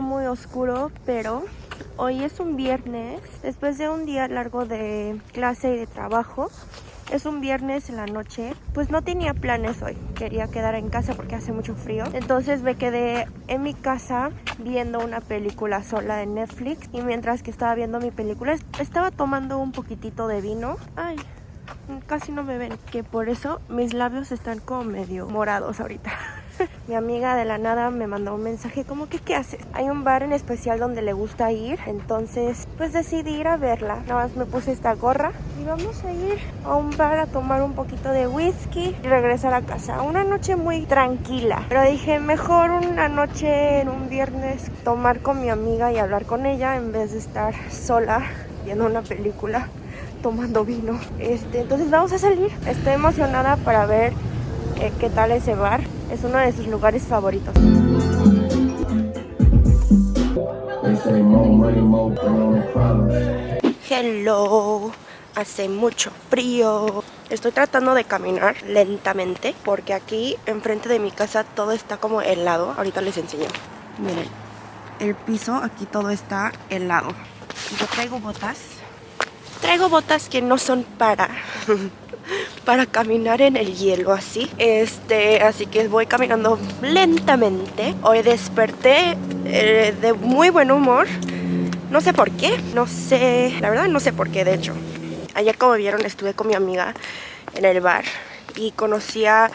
muy oscuro, pero hoy es un viernes, después de un día largo de clase y de trabajo. Es un viernes en la noche, pues no tenía planes hoy, quería quedar en casa porque hace mucho frío. Entonces me quedé en mi casa viendo una película sola de Netflix y mientras que estaba viendo mi película estaba tomando un poquitito de vino. Ay, casi no me ven, que por eso mis labios están como medio morados ahorita. Mi amiga de la nada me mandó un mensaje como que ¿qué haces? Hay un bar en especial donde le gusta ir, entonces pues decidí ir a verla. Nada más me puse esta gorra y vamos a ir a un bar a tomar un poquito de whisky y regresar a casa. Una noche muy tranquila, pero dije mejor una noche en un viernes tomar con mi amiga y hablar con ella en vez de estar sola viendo una película tomando vino. Este, entonces vamos a salir. Estoy emocionada para ver eh, qué tal ese bar. Es uno de sus lugares favoritos. Hello, hace mucho frío. Estoy tratando de caminar lentamente porque aquí enfrente de mi casa todo está como helado. Ahorita les enseño. Miren, el piso aquí todo está helado. Yo traigo botas. Traigo botas que no son para para caminar en el hielo así. Este así que voy caminando lentamente. Hoy desperté eh, de muy buen humor. No sé por qué no sé la verdad no sé por qué de hecho. Ayer como vieron estuve con mi amiga en el bar y conocí a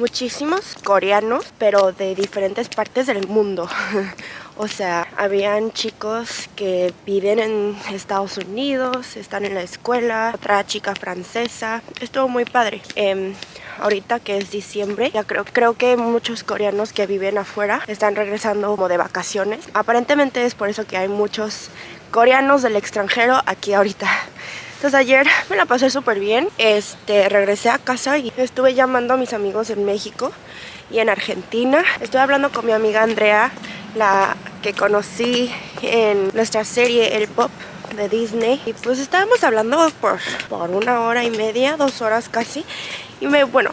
muchísimos coreanos pero de diferentes partes del mundo O sea, habían chicos que viven en Estados Unidos, están en la escuela, otra chica francesa. Estuvo muy padre. Eh, ahorita que es diciembre, ya creo, creo que muchos coreanos que viven afuera están regresando como de vacaciones. Aparentemente es por eso que hay muchos coreanos del extranjero aquí ahorita. Entonces ayer me la pasé súper bien, este, regresé a casa y estuve llamando a mis amigos en México y en Argentina. Estuve hablando con mi amiga Andrea la que conocí en nuestra serie El Pop de Disney. Y pues estábamos hablando por, por una hora y media, dos horas casi. Y me, bueno,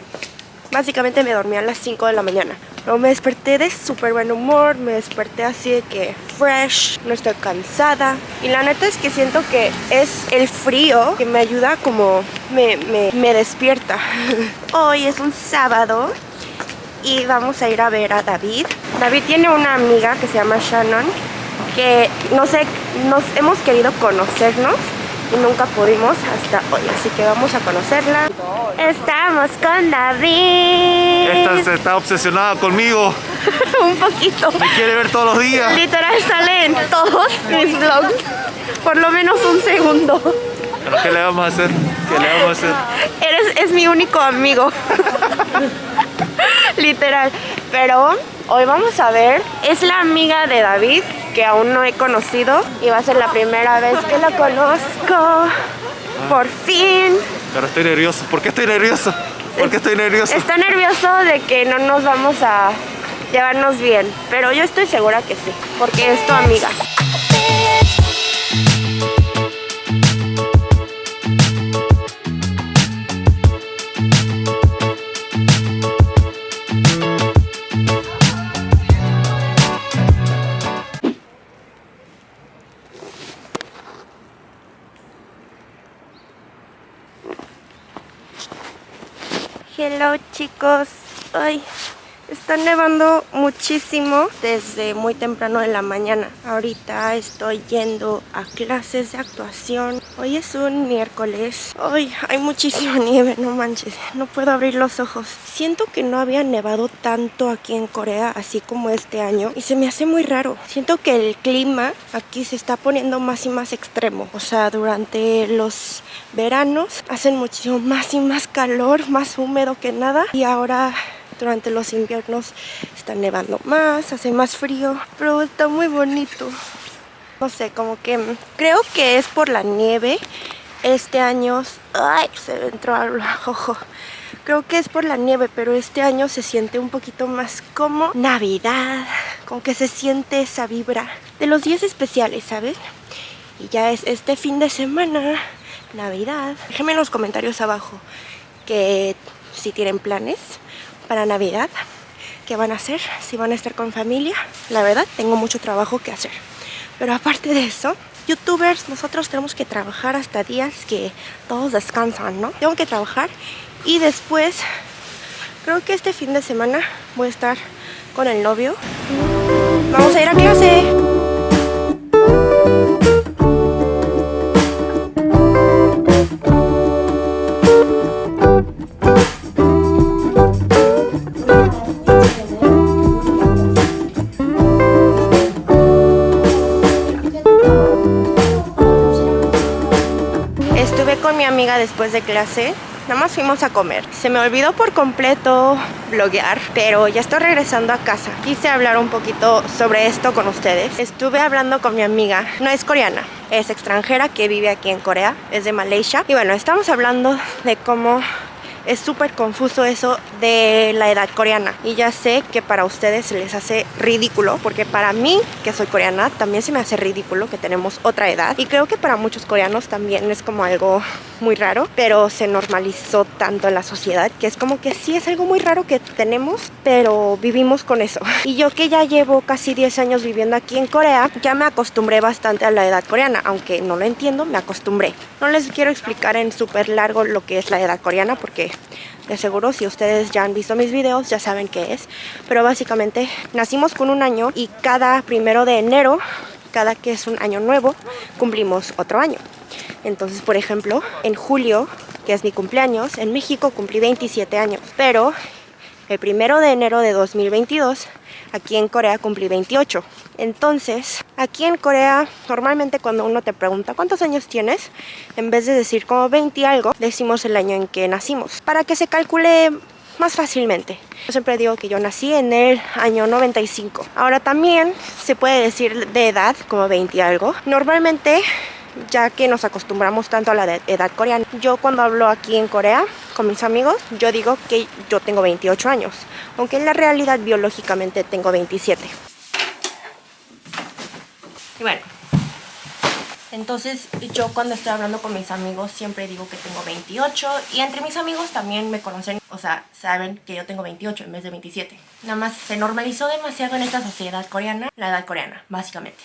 básicamente me dormí a las 5 de la mañana. Pero me desperté de súper buen humor, me desperté así de que fresh, no estoy cansada. Y la neta es que siento que es el frío que me ayuda como me, me, me despierta. Hoy es un sábado y vamos a ir a ver a David. David tiene una amiga que se llama Shannon que no sé, nos hemos querido conocernos y nunca pudimos hasta hoy, así que vamos a conocerla. Estamos con David. Esta está obsesionada conmigo. un poquito. Me quiere ver todos los días. Literal sale en todos mis vlogs, por lo menos un segundo. ¿Pero qué le vamos a hacer? ¿Qué le vamos a hacer? Eres, es mi único amigo. Literal. Pero hoy vamos a ver, es la amiga de David que aún no he conocido y va a ser la primera vez que la conozco. Por fin. Pero estoy nervioso. ¿Por qué estoy nervioso? ¿Por qué estoy nervioso? Está nervioso de que no nos vamos a llevarnos bien, pero yo estoy segura que sí, porque es tu amiga. Hello chicos, ay, está nevando muchísimo desde muy temprano de la mañana. Ahorita estoy yendo a clases de actuación. Hoy es un miércoles. Hoy hay muchísima nieve, no manches. No puedo abrir los ojos. Siento que no había nevado tanto aquí en Corea, así como este año. Y se me hace muy raro. Siento que el clima aquí se está poniendo más y más extremo. O sea, durante los veranos hacen muchísimo más y más calor, más húmedo que nada. Y ahora durante los inviernos está nevando más, hace más frío, pero está muy bonito. No sé, como que creo que es por la nieve. Este año... ¡Ay! Se entró al ojo. Creo que es por la nieve, pero este año se siente un poquito más como Navidad. Como que se siente esa vibra de los días especiales, ¿sabes? Y ya es este fin de semana, Navidad. Déjenme en los comentarios abajo que si tienen planes para Navidad. qué van a hacer, si van a estar con familia. La verdad, tengo mucho trabajo que hacer. Pero aparte de eso, youtubers, nosotros tenemos que trabajar hasta días que todos descansan, ¿no? Tengo que trabajar y después, creo que este fin de semana voy a estar con el novio. Vamos a ir a clase. De clase Nada más fuimos a comer. Se me olvidó por completo bloguear, pero ya estoy regresando a casa. Quise hablar un poquito sobre esto con ustedes. Estuve hablando con mi amiga, no es coreana, es extranjera que vive aquí en Corea, es de Malaysia. Y bueno, estamos hablando de cómo es súper confuso eso de la edad coreana. Y ya sé que para ustedes se les hace ridículo, porque para mí, que soy coreana, también se me hace ridículo que tenemos otra edad. Y creo que para muchos coreanos también es como algo muy raro, pero se normalizó tanto en la sociedad que es como que sí es algo muy raro que tenemos, pero vivimos con eso. Y yo que ya llevo casi 10 años viviendo aquí en Corea, ya me acostumbré bastante a la edad coreana, aunque no lo entiendo, me acostumbré. No les quiero explicar en súper largo lo que es la edad coreana porque de seguro si ustedes ya han visto mis videos ya saben qué es. Pero básicamente nacimos con un año y cada primero de enero, cada que es un año nuevo, cumplimos otro año. Entonces, por ejemplo, en julio, que es mi cumpleaños, en México cumplí 27 años. Pero el primero de enero de 2022 aquí en Corea cumplí 28. Entonces, aquí en Corea, normalmente cuando uno te pregunta cuántos años tienes, en vez de decir como 20 y algo, decimos el año en que nacimos, para que se calcule más fácilmente. Yo siempre digo que yo nací en el año 95. Ahora también se puede decir de edad como 20 y algo. Normalmente ya que nos acostumbramos tanto a la edad coreana. Yo cuando hablo aquí en Corea con mis amigos, yo digo que yo tengo 28 años, aunque en la realidad biológicamente tengo 27. Y bueno, entonces yo cuando estoy hablando con mis amigos siempre digo que tengo 28 y entre mis amigos también me conocen, o sea, saben que yo tengo 28 en vez de 27. Nada más se normalizó demasiado en esta sociedad coreana, la edad coreana, básicamente.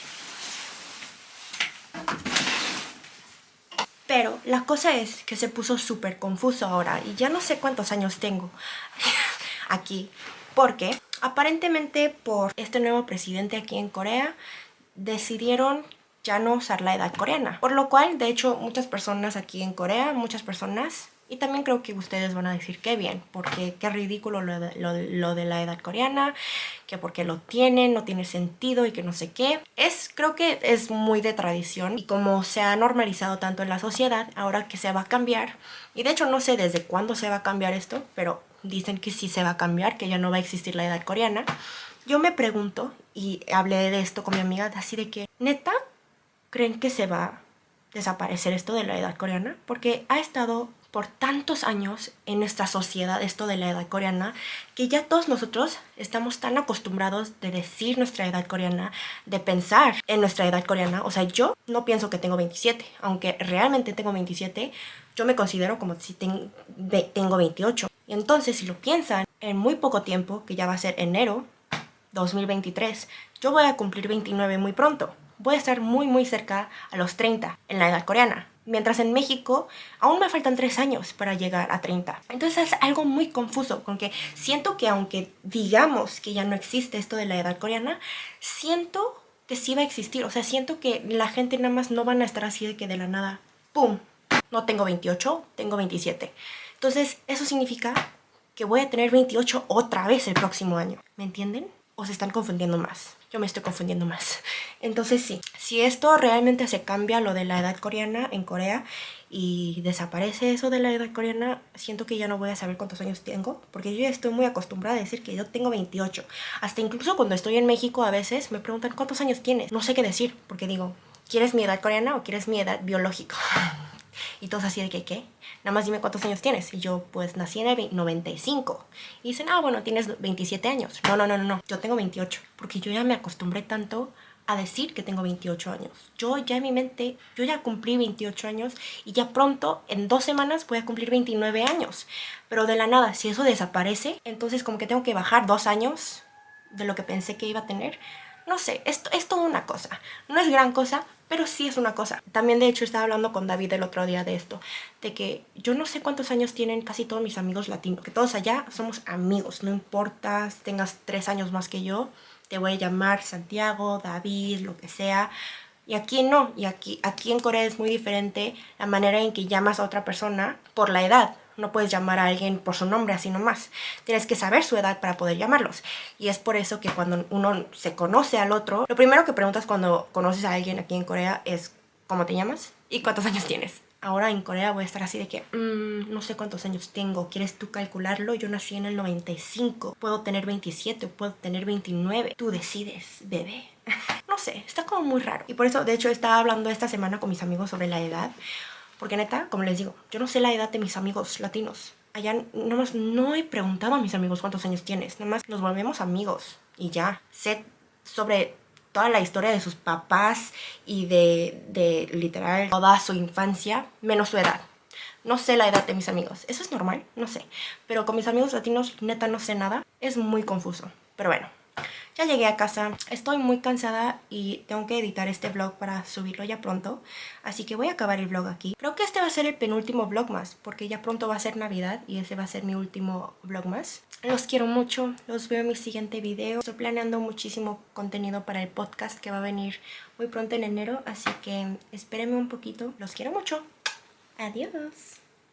Pero la cosa es que se puso súper confuso ahora y ya no sé cuántos años tengo aquí. Porque aparentemente por este nuevo presidente aquí en Corea decidieron ya no usar la edad coreana. Por lo cual, de hecho, muchas personas aquí en Corea, muchas personas y también creo que ustedes van a decir qué bien, porque qué ridículo lo de, lo, de, la edad coreana, que porque lo tienen, no tiene sentido y que no sé qué. Es, creo que es muy de tradición y como se ha normalizado tanto en la sociedad, ahora que se va a cambiar, y de hecho no sé desde cuándo se va a cambiar esto, pero dicen que sí se va a cambiar, que ya no va a existir la edad coreana. Yo me pregunto, y hablé de esto con mi amiga, así de que, ¿neta? ¿Creen que se va a desaparecer esto de la edad coreana? Porque ha estado por tantos años en nuestra sociedad esto de la edad coreana que ya todos nosotros estamos tan acostumbrados de decir nuestra edad coreana, de pensar en nuestra edad coreana. O sea, yo no pienso que tengo 27, aunque realmente tengo 27, yo me considero como si tengo 28. Y entonces, si lo piensan, en muy poco tiempo, que ya va a ser enero 2023, yo voy a cumplir 29 muy pronto. Voy a estar muy muy cerca a los 30 en la edad coreana. Mientras en México aún me faltan tres años para llegar a 30. Entonces es algo muy confuso, porque siento que aunque digamos que ya no existe esto de la edad coreana, siento que sí va a existir. O sea, siento que la gente nada más no van a estar así de que de la nada, ¡pum! No tengo 28, tengo 27. Entonces eso significa que voy a tener 28 otra vez el próximo año. ¿Me entienden? O se están confundiendo más. Yo me estoy confundiendo más. Entonces sí, si esto realmente se cambia lo de la edad coreana en Corea y desaparece eso de la edad coreana, siento que ya no voy a saber cuántos años tengo, porque yo ya estoy muy acostumbrada a decir que yo tengo 28. Hasta incluso cuando estoy en México a veces me preguntan cuántos años tienes. No sé qué decir, porque digo, ¿quieres mi edad coreana o quieres mi edad biológica? Y todos así de que, ¿qué? Nada más dime cuántos años tienes. Y yo, pues, nací en el 95. Y dicen, ah, bueno, tienes 27 años. No, no, no, no, no. Yo tengo 28. Porque yo ya me acostumbré tanto a decir que tengo 28 años. Yo ya en mi mente, yo ya cumplí 28 años y ya pronto, en dos semanas, voy a cumplir 29 años. Pero de la nada, si eso desaparece, entonces como que tengo que bajar dos años de lo que pensé que iba a tener. No sé, esto es toda una cosa. No es gran cosa, pero sí es una cosa. También de hecho estaba hablando con David el otro día de esto, de que yo no sé cuántos años tienen casi todos mis amigos latinos, que todos allá somos amigos, no importa si tengas tres años más que yo, te voy a llamar Santiago, David, lo que sea. Y aquí no, y aquí, aquí en Corea es muy diferente la manera en que llamas a otra persona por la edad. No puedes llamar a alguien por su nombre así nomás. Tienes que saber su edad para poder llamarlos. Y es por eso que cuando uno se conoce al otro, lo primero que preguntas cuando conoces a alguien aquí en Corea es ¿cómo te llamas? ¿Y cuántos años tienes? ahora en Corea voy a estar así de que, mm, no sé cuántos años tengo, ¿quieres tú calcularlo? Yo nací en el 95, puedo tener 27, puedo tener 29, tú decides, bebé. no sé, está como muy raro. Y por eso, de hecho, estaba hablando esta semana con mis amigos sobre la edad, porque neta, como les digo, yo no sé la edad de mis amigos latinos. Allá nomás no he preguntado a mis amigos cuántos años tienes, nomás nos volvemos amigos y ya. Sé sobre toda la historia de sus papás y de, de literal toda su infancia, menos su edad. No sé la edad de mis amigos. ¿Eso es normal? No sé. Pero con mis amigos latinos, neta, no sé nada. Es muy confuso. Pero bueno, ya llegué a casa, estoy muy cansada y tengo que editar este vlog para subirlo ya pronto. Así que voy a acabar el vlog aquí. Creo que este va a ser el penúltimo vlog más, porque ya pronto va a ser Navidad y ese va a ser mi último vlog más. Los quiero mucho, los veo en mi siguiente video. Estoy planeando muchísimo contenido para el podcast que va a venir muy pronto en enero, así que espérenme un poquito. Los quiero mucho. Adiós.